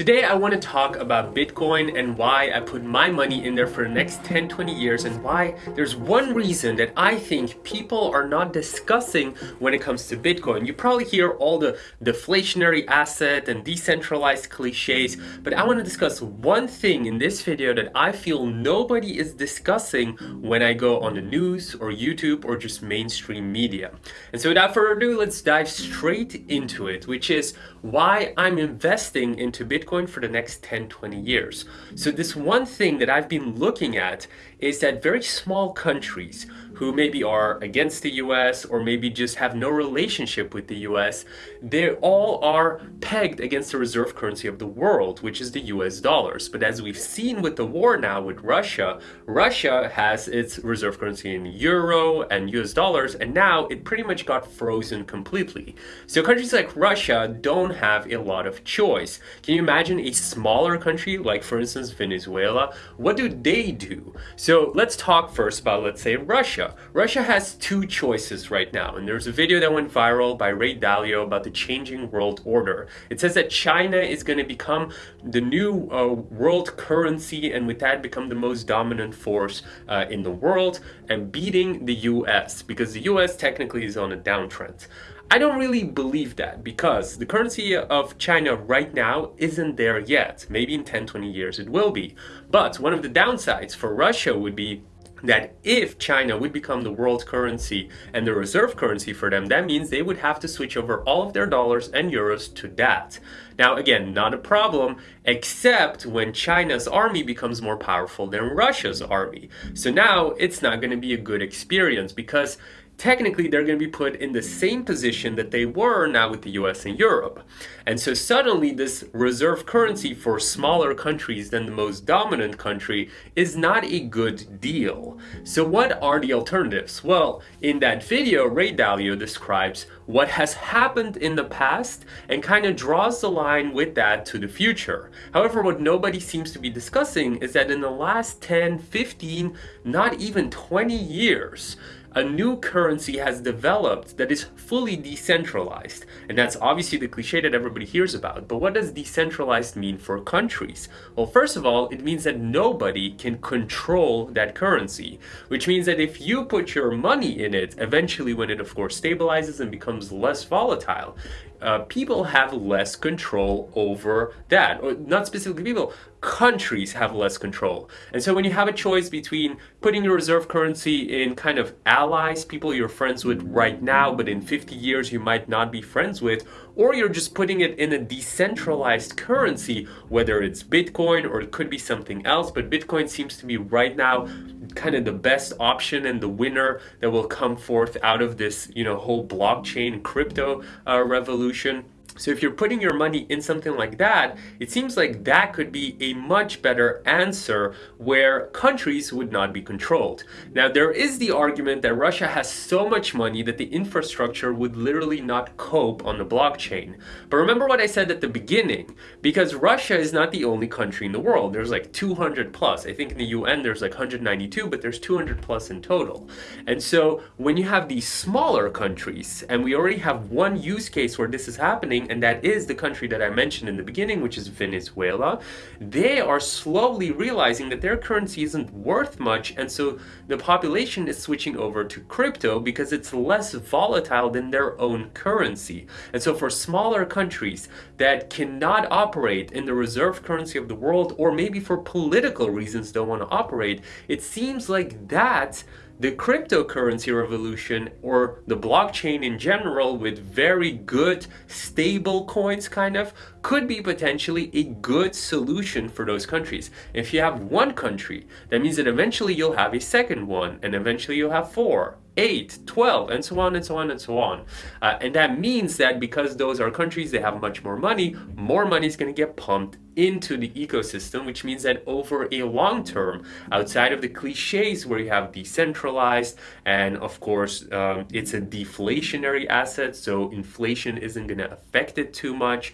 Today I want to talk about Bitcoin and why I put my money in there for the next 10-20 years and why there's one reason that I think people are not discussing when it comes to Bitcoin. You probably hear all the deflationary asset and decentralized cliches, but I want to discuss one thing in this video that I feel nobody is discussing when I go on the news or YouTube or just mainstream media. And so without further ado, let's dive straight into it, which is why I'm investing into Bitcoin Bitcoin for the next 10, 20 years. So this one thing that I've been looking at is that very small countries who maybe are against the US or maybe just have no relationship with the US, they all are pegged against the reserve currency of the world, which is the US dollars. But as we've seen with the war now with Russia, Russia has its reserve currency in euro and US dollars, and now it pretty much got frozen completely. So countries like Russia don't have a lot of choice. Can you imagine a smaller country like for instance Venezuela? What do they do? So let's talk first about let's say Russia. Russia. has two choices right now, and there's a video that went viral by Ray Dalio about the changing world order. It says that China is going to become the new uh, world currency and with that become the most dominant force uh, in the world and beating the US because the US technically is on a downtrend. I don't really believe that because the currency of China right now isn't there yet. Maybe in 10, 20 years it will be. But one of the downsides for Russia would be that if China would become the world currency and the reserve currency for them, that means they would have to switch over all of their dollars and euros to that. Now, again, not a problem, except when China's army becomes more powerful than Russia's army. So now it's not going to be a good experience because technically they're going to be put in the same position that they were now with the US and Europe. And so suddenly this reserve currency for smaller countries than the most dominant country is not a good deal. So what are the alternatives? Well, in that video, Ray Dalio describes what has happened in the past and kind of draws the line with that to the future. However, what nobody seems to be discussing is that in the last 10, 15, not even 20 years, a new currency has developed that is fully decentralized. And that's obviously the cliche that everybody hears about. But what does decentralized mean for countries? Well, first of all, it means that nobody can control that currency, which means that if you put your money in it, eventually when it of course stabilizes and becomes less volatile, uh, people have less control over that. Or not specifically people, countries have less control. And so when you have a choice between putting your reserve currency in kind of allies, people you're friends with right now, but in 50 years you might not be friends with, or you're just putting it in a decentralized currency, whether it's Bitcoin or it could be something else, but Bitcoin seems to be right now kind of the best option and the winner that will come forth out of this, you know, whole blockchain crypto uh, revolution. So if you're putting your money in something like that, it seems like that could be a much better answer where countries would not be controlled. Now there is the argument that Russia has so much money that the infrastructure would literally not cope on the blockchain. But remember what I said at the beginning, because Russia is not the only country in the world. There's like 200 plus. I think in the UN there's like 192, but there's 200 plus in total. And so when you have these smaller countries, and we already have one use case where this is happening, and that is the country that I mentioned in the beginning, which is Venezuela, they are slowly realizing that their currency isn't worth much, and so the population is switching over to crypto because it's less volatile than their own currency. And so for smaller countries that cannot operate in the reserve currency of the world, or maybe for political reasons don't want to operate, it seems like that the cryptocurrency revolution or the blockchain in general with very good stable coins kind of could be potentially a good solution for those countries. If you have one country, that means that eventually you'll have a second one and eventually you'll have four 8, 12, and so on and so on and so on. Uh, and that means that because those are countries, they have much more money, more money is going to get pumped into the ecosystem, which means that over a long term, outside of the cliches where you have decentralized, and of course, um, it's a deflationary asset, so inflation isn't going to affect it too much,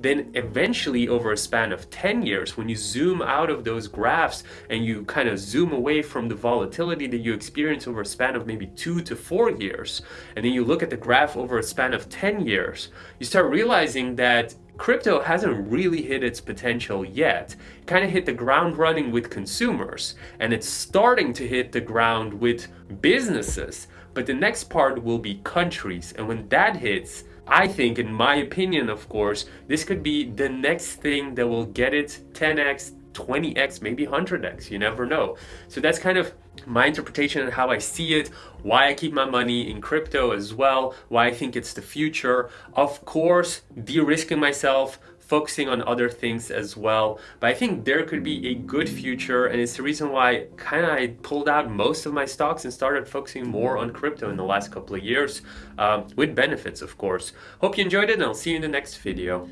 then eventually over a span of 10 years, when you zoom out of those graphs and you kind of zoom away from the volatility that you experience over a span of maybe two to four years, and then you look at the graph over a span of 10 years, you start realizing that crypto hasn't really hit its potential yet. It kind of hit the ground running with consumers and it's starting to hit the ground with businesses. But the next part will be countries. And when that hits, I think, in my opinion, of course, this could be the next thing that will get it 10x, 20x, maybe 100x, you never know. So that's kind of my interpretation and how I see it, why I keep my money in crypto as well, why I think it's the future. Of course, de-risking myself, focusing on other things as well. But I think there could be a good future and it's the reason why kind of I pulled out most of my stocks and started focusing more on crypto in the last couple of years um, with benefits, of course. Hope you enjoyed it and I'll see you in the next video.